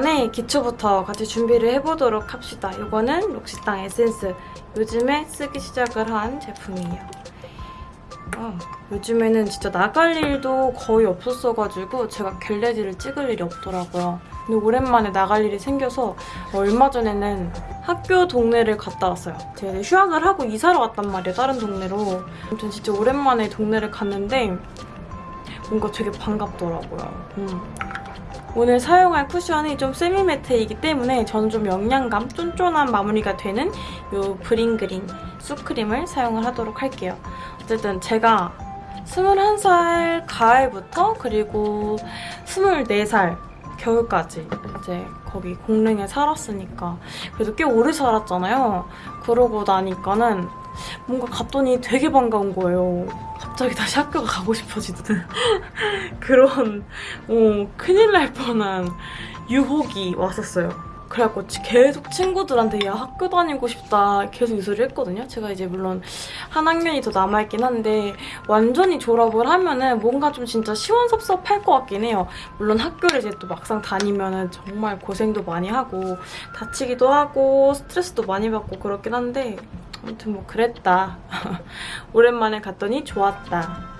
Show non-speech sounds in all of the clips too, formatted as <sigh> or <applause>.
오랜만에 기초부터 같이 준비를 해보도록 합시다. 이거는 록시땅 에센스. 요즘에 쓰기 시작을 한 제품이에요. 아, 요즘에는 진짜 나갈 일도 거의 없었어가지고 제가 겟레디를 찍을 일이 없더라고요. 근데 오랜만에 나갈 일이 생겨서 얼마 전에는 학교 동네를 갔다 왔어요. 제가 휴학을 하고 이사를 왔단 말이에요, 다른 동네로. 아무튼 진짜 오랜만에 동네를 갔는데 뭔가 되게 반갑더라고요. 음. 오늘 사용할 쿠션이 좀 세미매트이기 때문에 저는 좀 영양감, 쫀쫀한 마무리가 되는 이 브링그린 수크림을 사용을 하도록 할게요. 어쨌든 제가 21살 가을부터 그리고 24살 겨울까지 이제 거기 공릉에 살았으니까 그래도 꽤 오래 살았잖아요. 그러고 나니까는 뭔가 갔더니 되게 반가운 거예요. 갑자기 다시 학교가 가고 싶어지는 <laughs> 그런 어, 큰일 날 뻔한 유혹이 왔었어요. 그래갖고 계속 친구들한테 야 학교 다니고 싶다 계속 이 소리 했거든요. 제가 이제 물론 한 학년이 더 남아있긴 한데 완전히 졸업을 하면은 뭔가 좀 진짜 시원섭섭할 것 같긴 해요. 물론 학교를 이제 또 막상 다니면은 정말 고생도 많이 하고 다치기도 하고 스트레스도 많이 받고 그렇긴 한데 아무튼 뭐 그랬다. <laughs> 오랜만에 갔더니 좋았다.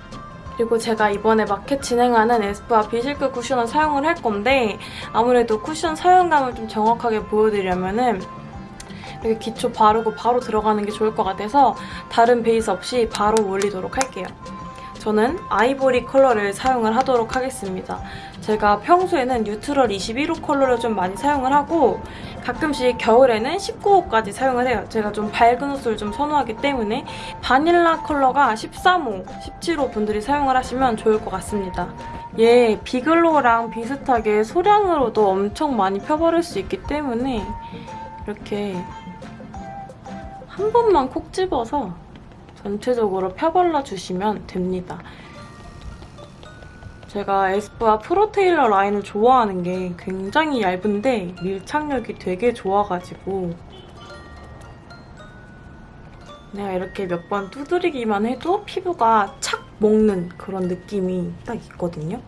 그리고 제가 이번에 마켓 진행하는 에스쁘아 비실크 쿠션을 사용을 할 건데 아무래도 쿠션 사용감을 좀 정확하게 보여드리려면 은 이렇게 기초 바르고 바로 들어가는 게 좋을 것 같아서 다른 베이스 없이 바로 올리도록 할게요. 저는 아이보리 컬러를 사용을 하도록 하겠습니다. 제가 평소에는 neutral 21호 컬러를 좀 많이 사용을 하고 가끔씩 겨울에는 19호까지 사용을 해요. 제가 좀 밝은 옷을 좀 선호하기 때문에 바닐라 컬러가 13호, 17호 분들이 사용을 하시면 좋을 것 같습니다. 얘 비글로우랑 비슷하게 소량으로도 엄청 많이 펴바를 수 있기 때문에 이렇게 한 번만 콕 집어서 전체적으로 펴발라주시면 됩니다. 제가 에스쁘아 프로테일러 라인을 좋아하는 게 굉장히 얇은데 밀착력이 되게 좋아가지고 내가 이렇게 몇 번 두드리기만 해도 피부가 착 먹는 그런 느낌이 딱 있거든요.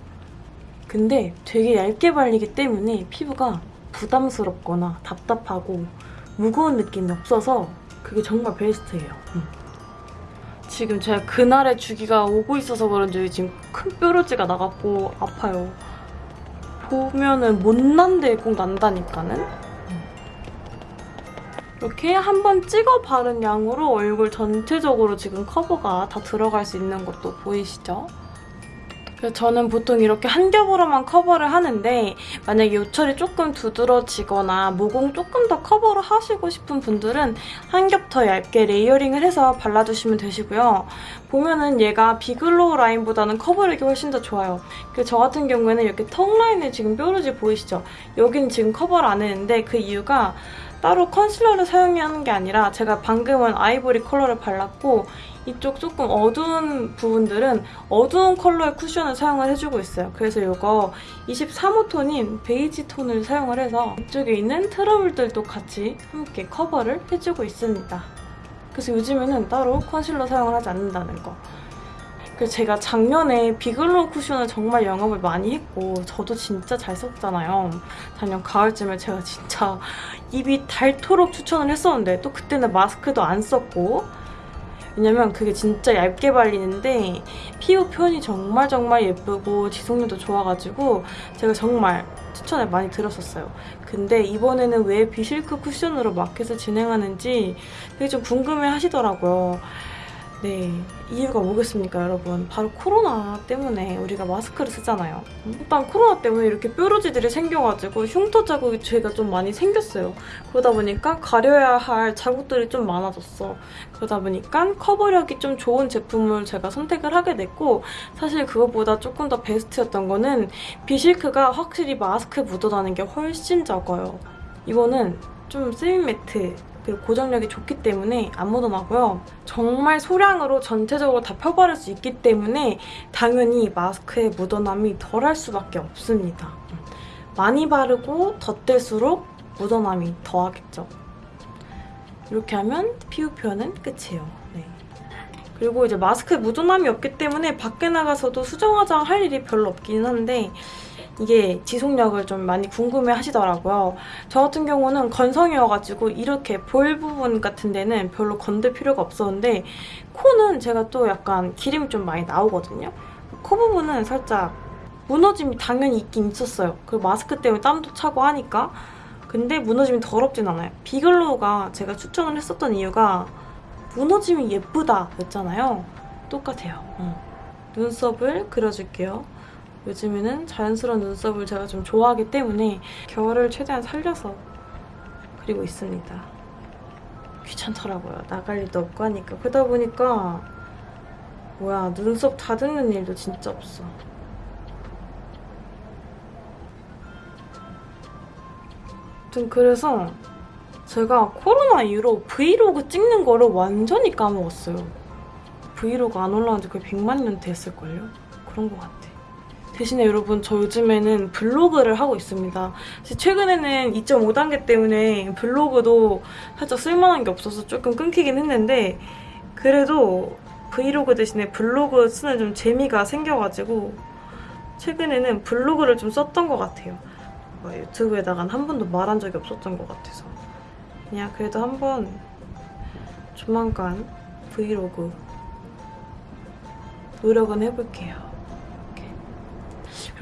근데 되게 얇게 발리기 때문에 피부가 부담스럽거나 답답하고 무거운 느낌이 없어서 그게 정말 베스트예요. 음. 지금 제가 그날의 주기가 오고 있어서 그런지 지금 큰 뾰루지가 나갖고 아파요. 보면은 못난데 꼭 난다니까는? 이렇게 한 번 찍어 바른 양으로 얼굴 전체적으로 지금 커버가 다 들어갈 수 있는 것도 보이시죠? 그래서 저는 보통 이렇게 한 겹으로만 커버를 하는데 만약에 요철이 조금 두드러지거나 모공 조금 더 커버를 하시고 싶은 분들은 한 겹 더 얇게 layering을 해서 발라주시면 되시고요. 보면은 얘가 비글로우 라인보다는 커버력이 훨씬 더 좋아요. 그래서 저 같은 경우에는 이렇게 턱 라인에 지금 뾰루지 보이시죠? 여기는 지금 커버를 안 했는데 그 이유가 따로 컨실러를 사용하는 게 아니라 제가 방금은 아이보리 컬러를 발랐고 이쪽 조금 어두운 부분들은 어두운 컬러의 쿠션을 사용을 해주고 있어요. 그래서 이거 23호 톤인 베이지 톤을 사용을 해서 이쪽에 있는 트러블들도 같이 함께 커버를 해주고 있습니다. 그래서 요즘에는 따로 컨실러 사용을 하지 않는다는 거. 그래서 제가 작년에 비글로우 쿠션을 정말 영업을 많이 했고 저도 진짜 잘 썼잖아요. 작년 가을쯤에 제가 진짜 입이 닳도록 추천을 했었는데 또 그때는 마스크도 안 썼고 왜냐면 그게 진짜 얇게 발리는데 피부 표현이 정말 정말 예쁘고 지속력도 좋아가지고 제가 정말 추천을 많이 들었었어요. 근데 이번에는 왜 비실크 쿠션으로 마켓을 진행하는지 되게 좀 궁금해 하시더라고요. 네, 이유가 뭐겠습니까, 여러분? 바로 코로나 때문에 우리가 마스크를 쓰잖아요. 일단 코로나 때문에 이렇게 뾰루지들이 생겨가지고 흉터 자국이 제가 좀 많이 생겼어요. 그러다 보니까 가려야 할 자국들이 좀 많아졌어. 그러다 보니까 커버력이 좀 좋은 제품을 제가 선택을 하게 됐고 사실 그것보다 조금 더 베스트였던 거는 비실크가 확실히 마스크 묻어나는 게 훨씬 적어요. 이거는 좀 세미매트 그리고 고정력이 좋기 때문에 안 묻어나고요. 정말 소량으로 전체적으로 다 펴바를 수 있기 때문에 당연히 마스크에 묻어남이 덜할 수밖에 없습니다. 많이 바르고 덧댈수록 묻어남이 더하겠죠. 이렇게 하면 피부 표현은 끝이에요. 네. 그리고 이제 마스크에 묻어남이 없기 때문에 밖에 나가서도 수정 화장 할 일이 별로 없긴 한데 이게 지속력을 좀 많이 궁금해 하시더라고요. 저 같은 경우는 건성이어가지고 이렇게 볼 부분 같은 데는 별로 건들 필요가 없었는데 코는 제가 또 약간 기름이 좀 많이 나오거든요. 코 부분은 살짝 무너짐이 당연히 있긴 있었어요. 그리고 마스크 때문에 땀도 차고 하니까 근데 무너짐이 더럽진 않아요. 비글로우가 제가 추천을 했었던 이유가 무너짐이 예쁘다 였잖아요. 똑같아요. 어. 눈썹을 그려줄게요. 요즘에는 자연스러운 눈썹을 제가 좀 좋아하기 때문에 결을 최대한 살려서 그리고 있습니다. 귀찮더라고요. 나갈 일도 없고 하니까. 그러다 보니까 뭐야 눈썹 다듬는 일도 진짜 없어. 아무튼 그래서 제가 코로나 이후로 브이로그 찍는 거를 완전히 까먹었어요. 브이로그 안 올라온 지 거의 100만 년 됐을걸요? 그런 것 같아. 대신에 여러분 저 요즘에는 블로그를 하고 있습니다. 최근에는 2.5단계 때문에 블로그도 살짝 쓸만한 게 없어서 조금 끊기긴 했는데 그래도 브이로그 대신에 블로그 쓰는 좀 재미가 생겨가지고 최근에는 블로그를 좀 썼던 것 같아요. 막 유튜브에다간 한 번도 말한 적이 없었던 것 같아서 그냥 그래도 한번 조만간 브이로그 노력은 해볼게요.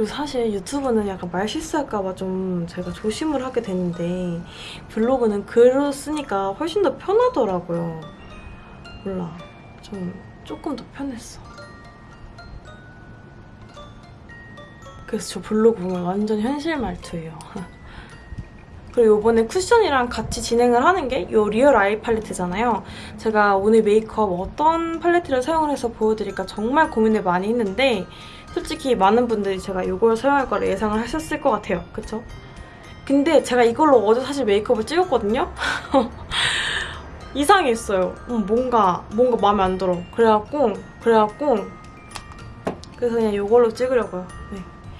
그리고 사실 유튜브는 약간 말 실수할까봐 좀 제가 조심을 하게 되는데 블로그는 글로 쓰니까 훨씬 더 편하더라고요. 몰라. 좀 조금 더 편했어. 그래서 저 블로그 보면 완전 현실 말투예요. <laughs> 그리고 이번에 쿠션이랑 같이 진행을 하는 게 이 리얼 아이 팔레트잖아요. 제가 오늘 메이크업 어떤 팔레트를 사용을 해서 보여드릴까 정말 고민을 많이 했는데 솔직히 많은 분들이 제가 이걸 사용할 거를 예상을 하셨을 것 같아요. 그쵸? 근데 제가 이걸로 어제 사실 메이크업을 찍었거든요? <laughs> 이상했어요. 음, 뭔가 뭔가 마음에 안 들어. 그래갖고 그래갖고 그래서 그냥 이걸로 찍으려고요. 네.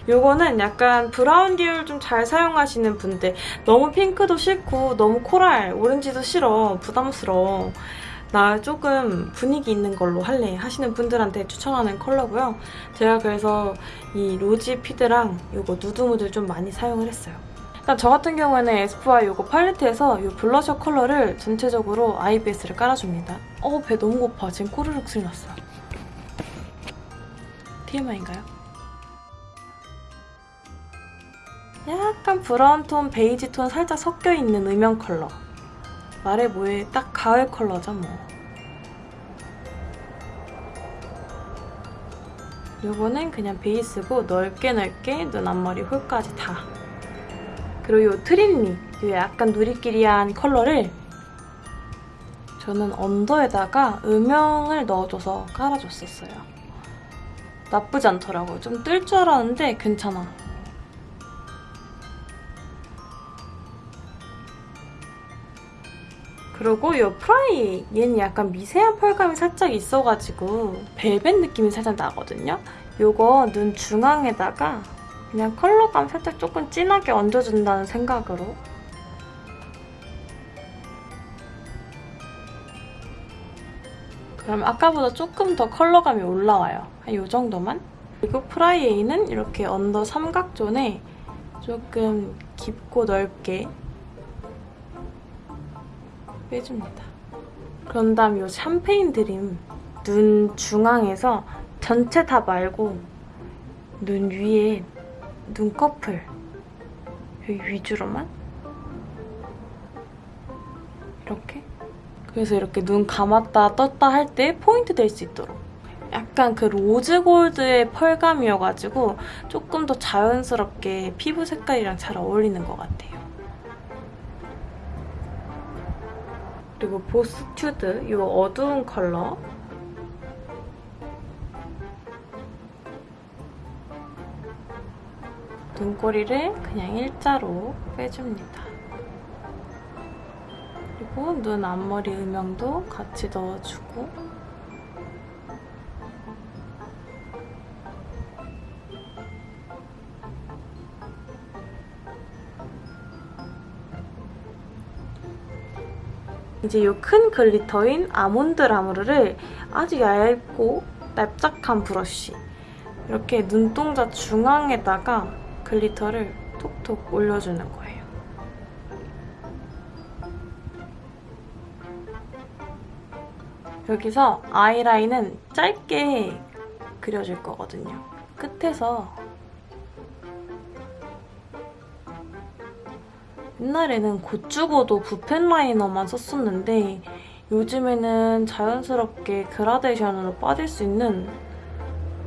요거는 약간 브라운 계열 좀 잘 사용하시는 분들 너무 핑크도 싫고 너무 코랄, 오렌지도 싫어 부담스러워 나 조금 분위기 있는 걸로 할래 하시는 분들한테 추천하는 컬러고요. 제가 그래서 이 로지 피드랑 요거 누드무드 좀 많이 사용을 했어요. 일단 저 같은 경우에는 에스쁘아 요거 팔레트에서 이 블러셔 컬러를 전체적으로 eye base를 깔아줍니다. 어 배 너무 고파. 지금 꼬르륵 소리 났어요. TMI인가요? 약간 브라운 톤, 베이지 톤 살짝 섞여있는 음영 컬러. 말해 뭐해 딱 가을 컬러죠 뭐. 요거는 그냥 베이스고 넓게 넓게 눈 앞머리 hole까지 다. 그리고 요 트린리, 요 약간 누리끼리한 컬러를 저는 언더에다가 음영을 넣어줘서 깔아줬었어요. 나쁘지 않더라고요. 좀 뜰 줄 알았는데 괜찮아. 그리고 이 프라이 얘는 약간 미세한 펄감이 살짝 있어가지고 벨벳 느낌이 살짝 나거든요. 이거 눈 중앙에다가 그냥 컬러감 살짝 조금 진하게 얹어준다는 생각으로 그럼 아까보다 조금 더 컬러감이 올라와요. 한 이 정도만. 그리고 프라이에이는 이렇게 언더 삼각존에 조금 깊고 넓게 빼줍니다. 그런 다음 이 샴페인 드림 눈 중앙에서 전체 다 말고 눈 위에 눈꺼풀 여기 위주로만 이렇게 그래서 이렇게 눈 감았다 떴다 할 때 포인트 될 수 있도록 약간 그 로즈 골드의 펄감이어가지고 조금 더 자연스럽게 피부 색깔이랑 잘 어울리는 것 같아요. 그리고 보스 튜드 이 어두운 컬러 눈꼬리를 그냥 일자로 빼줍니다. 그리고 눈 앞머리 음영도 같이 넣어주고 이제 이 큰 glitter인 아몬드 라무르를 아주 얇고 납작한 브러쉬 이렇게 눈동자 중앙에다가 glitter를 톡톡 올려주는 거예요. 여기서 아이라인은 짧게 그려줄 거거든요. 끝에서 옛날에는 고추고도 붓펜 라이너만 썼었는데 요즘에는 자연스럽게 그라데이션으로 빠질 수 있는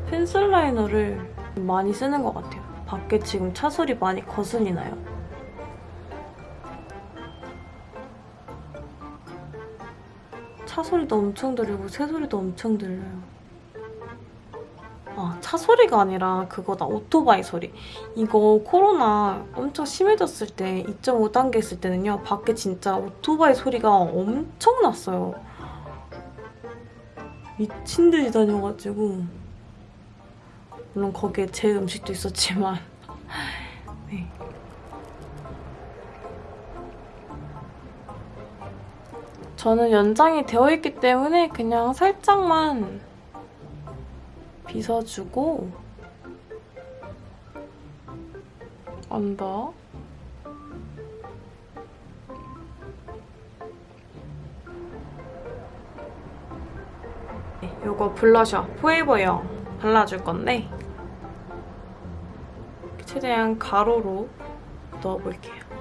펜슬 라이너를 많이 쓰는 것 같아요. 밖에 지금 차 소리 많이 거슬리 나요. 차 소리도 엄청 들리고 새 소리도 엄청 들려요. 아, 차 소리가 아니라 그거다. 오토바이 소리. 이거 코로나 엄청 심해졌을 때 2.5단계 있을 때는요. 밖에 진짜 오토바이 소리가 엄청 났어요. 미친 듯이 다녀가지고 물론 거기에 제 음식도 있었지만 <laughs> 네. 저는 연장이 되어 있기 때문에 그냥 살짝만 빗어주고 언더 네, 요거 블러셔 포에버영 발라줄 건데 최대한 가로로 넣어볼게요.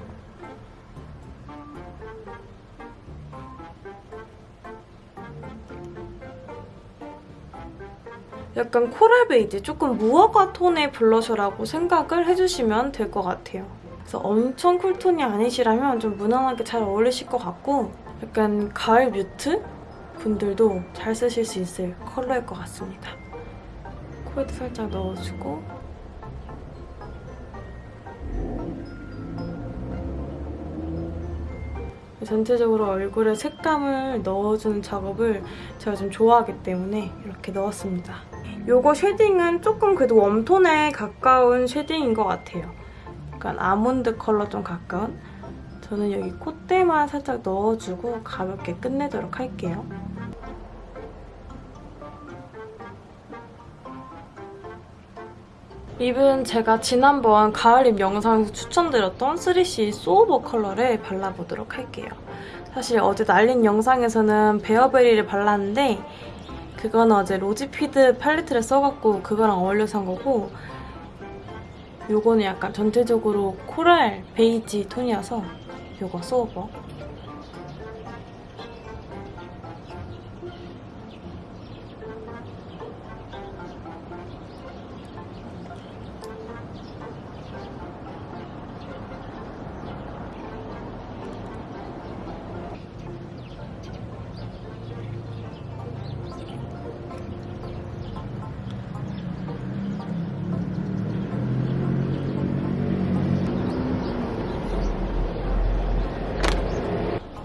약간 코랄 베이지, 조금 무화과 톤의 블러셔라고 생각을 해주시면 될 것 같아요. 그래서 엄청 쿨톤이 아니시라면 좀 무난하게 잘 어울리실 것 같고 약간 가을 mute 분들도 잘 쓰실 수 있을 컬러일 것 같습니다. 코에도 살짝 넣어주고 전체적으로 얼굴에 색감을 넣어주는 작업을 제가 좀 좋아하기 때문에 이렇게 넣었습니다. 이거 shading은 조금 그래도 warm톤에 가까운 shading인 것 같아요. 약간 아몬드 컬러 좀 가까운? 저는 여기 콧대만 살짝 넣어주고 가볍게 끝내도록 할게요. 립은 제가 지난번 가을립 영상에서 추천드렸던 3CE 소오버 컬러를 발라보도록 할게요. 사실 어제 날린 영상에서는 베어베리를 발랐는데 그거는 어제 로지피드 팔레트를 써갖고 그거랑 어울려서 한 거고 요거는 약간 전체적으로 코랄 베이지 톤이어서 요거 소오버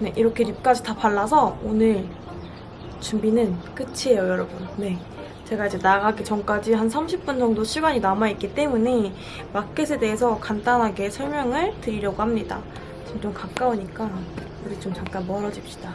네, 이렇게 립까지 다 발라서 오늘 준비는 끝이에요, 여러분. 네. 제가 이제 나가기 전까지 한 30분 정도 시간이 남아있기 때문에 마켓에 대해서 간단하게 설명을 드리려고 합니다. 지금 좀 가까우니까 우리 좀 잠깐 멀어집시다.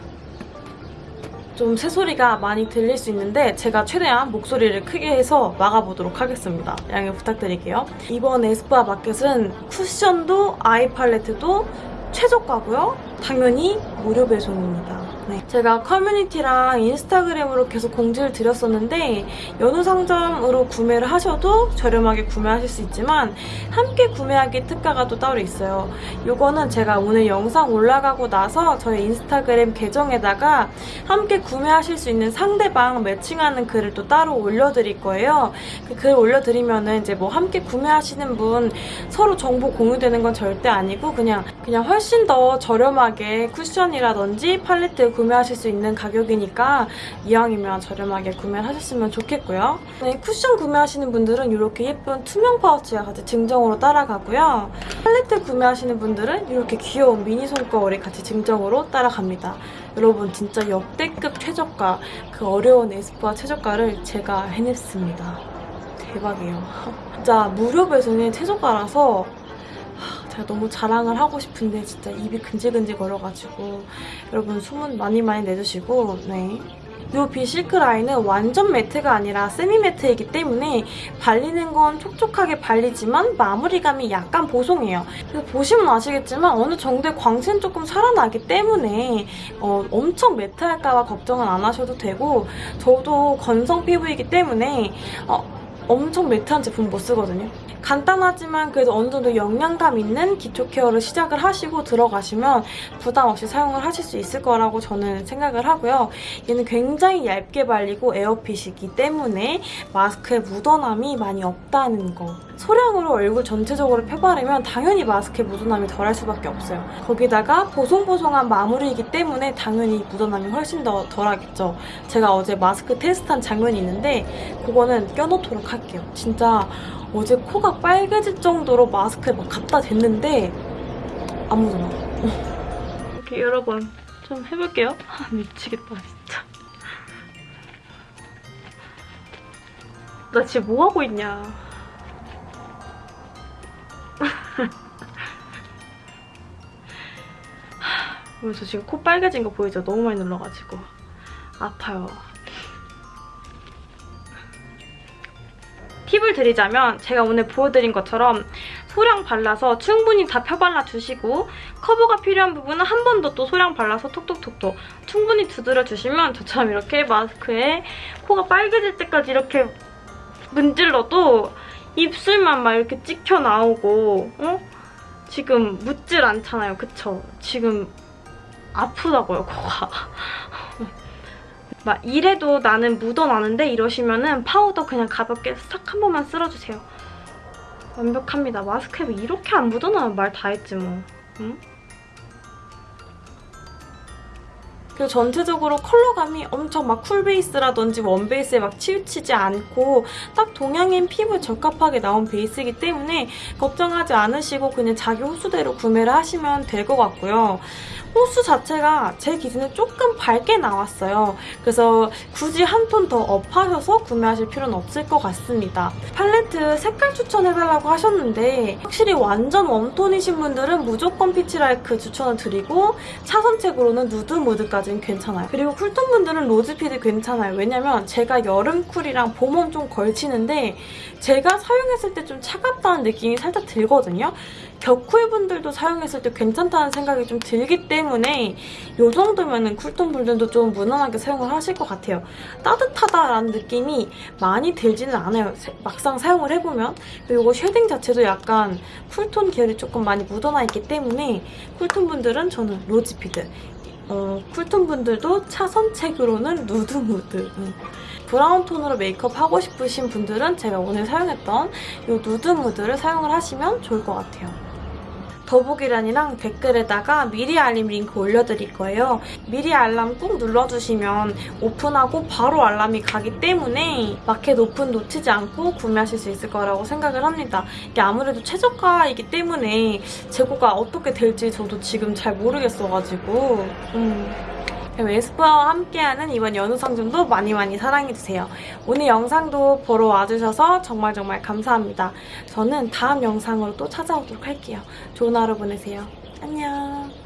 좀 새소리가 많이 들릴 수 있는데 제가 최대한 목소리를 크게 해서 막아보도록 하겠습니다. 양해 부탁드릴게요. 이번 에스쁘아 마켓은 쿠션도 아이 팔레트도 최저가고요. 당연히 무료 배송입니다. 네. 제가 커뮤니티랑 인스타그램으로 계속 공지를 드렸었는데 연우 상점으로 구매를 하셔도 저렴하게 구매하실 수 있지만 함께 구매하기 특가가 또 따로 있어요. 이거는 제가 오늘 영상 올라가고 나서 저희 인스타그램 계정에다가 함께 구매하실 수 있는 상대방 매칭하는 글을 또 따로 올려드릴 거예요. 그 글 올려드리면은 이제 뭐 함께 구매하시는 분 서로 정보 공유되는 건 절대 아니고 그냥 그냥 훨씬 더 저렴하게 쿠션이라든지 팔레트 구매하실 수 있는 가격이니까 이왕이면 저렴하게 구매를 하셨으면 좋겠고요. 네, 쿠션 구매하시는 분들은 이렇게 예쁜 투명 파우치와 같이 증정으로 따라가고요. 팔레트 구매하시는 분들은 이렇게 귀여운 미니 손거울이 같이 증정으로 따라갑니다. 여러분 진짜 역대급 최저가 그 어려운 에스쁘아 최저가를 제가 해냈습니다. 대박이에요. <laughs> 진짜 무료 배송의 최저가라서 제가 너무 자랑을 하고 싶은데 진짜 입이 근질근질 거려가지고 여러분 소문 많이 많이 내주시고 네. 이 비실크 라인은 완전 매트가 아니라 세미 매트이기 때문에 발리는 건 촉촉하게 발리지만 마무리감이 약간 보송해요. 그래서 보시면 아시겠지만 어느 정도의 광채는 조금 살아나기 때문에 어, 엄청 매트할까봐 걱정은 안 하셔도 되고 저도 건성 피부이기 때문에 어, 엄청 매트한 제품 못 쓰거든요. 간단하지만 그래도 어느 정도 영양감 있는 기초 케어를 시작을 하시고 들어가시면 부담 없이 사용을 하실 수 있을 거라고 저는 생각을 하고요. 얘는 굉장히 얇게 발리고 에어핏이기 때문에 마스크에 묻어남이 많이 없다는 거. 소량으로 얼굴 전체적으로 펴바르면 당연히 마스크에 묻어남이 덜할 수밖에 없어요. 거기다가 보송보송한 마무리이기 때문에 당연히 묻어남이 훨씬 더 덜하겠죠. 제가 어제 마스크 테스트한 장면이 있는데 그거는 껴놓도록 할게요. 진짜 어제 코가 빨개질 정도로 마스크에 막 갖다 댔는데 안 묻어나. 이렇게 여러분 좀 해볼게요. 아, 미치겠다 진짜. 나 지금 뭐 하고 있냐. <laughs> 그래서 지금 코 빨개진 거 보이죠? 너무 많이 눌러가지고 아파요. 팁을 드리자면 제가 오늘 보여드린 것처럼 소량 발라서 충분히 다 펴발라 주시고 커버가 필요한 부분은 한 번 더 또 소량 발라서 톡톡톡톡 충분히 두드려 주시면 저처럼 이렇게 마스크에 코가 빨개질 때까지 이렇게 문질러도 입술만 막 이렇게 찍혀 나오고 어? 지금 묻질 않잖아요. 그쵸? 지금 아프다고요, 코가. 막 이래도 나는 묻어나는데 이러시면은 파우더 그냥 가볍게 싹 한 번만 쓸어주세요. 완벽합니다. 마스크에 이렇게 안 묻어나면 말 다 했지 뭐. 응? 그리고 전체적으로 컬러감이 엄청 막 cool base라든지 원베이스에 막 치우치지 않고 딱 동양인 피부에 적합하게 나온 베이스이기 때문에 걱정하지 않으시고 그냥 자기 호수대로 구매를 하시면 될 것 같고요. 호수 자체가 제 기준에 조금 밝게 나왔어요. 그래서 굳이 한 톤 더 up하셔서 구매하실 필요는 없을 것 같습니다. 팔레트 색깔 추천해달라고 하셨는데 확실히 완전 warm톤이신 분들은 무조건 피치라이크 추천을 드리고 차선책으로는 누드무드까지는 괜찮아요. 그리고 cool톤 분들은 로즈피드 괜찮아요. 왜냐면 제가 여름 cool이랑 봄웜 좀 걸치는데 제가 사용했을 때 좀 차갑다는 느낌이 살짝 들거든요. 겨쿨 분들도 사용했을 때 괜찮다는 생각이 좀 들기 때문에 이 정도면 쿨톤 분들도 좀 무난하게 사용을 하실 것 같아요. 따뜻하다라는 느낌이 많이 들지는 않아요. 막상 사용을 해보면. 이거 쉐딩 자체도 약간 쿨톤 계열이 조금 많이 묻어나 있기 때문에 쿨톤 분들은 저는 로즈피드 어, 쿨톤 분들도 차선책으로는 누드무드 음. 브라운 톤으로 메이크업 하고 싶으신 분들은 제가 오늘 사용했던 이 누드무드를 사용을 하시면 좋을 것 같아요. 더보기란이랑 댓글에다가 미리 알림 링크 올려드릴 거예요. 미리 알람 꾹 눌러주시면 오픈하고 바로 알람이 가기 때문에 마켓 오픈 놓치지 않고 구매하실 수 있을 거라고 생각을 합니다. 이게 아무래도 최저가이기 때문에 재고가 어떻게 될지 저도 지금 잘 모르겠어가지고 음. 에스쁘아와 함께하는 이번 연휴 상점도 많이 많이 사랑해주세요. 오늘 영상도 보러 와주셔서 정말 정말 감사합니다. 저는 다음 영상으로 또 찾아오도록 할게요. 좋은 하루 보내세요. 안녕.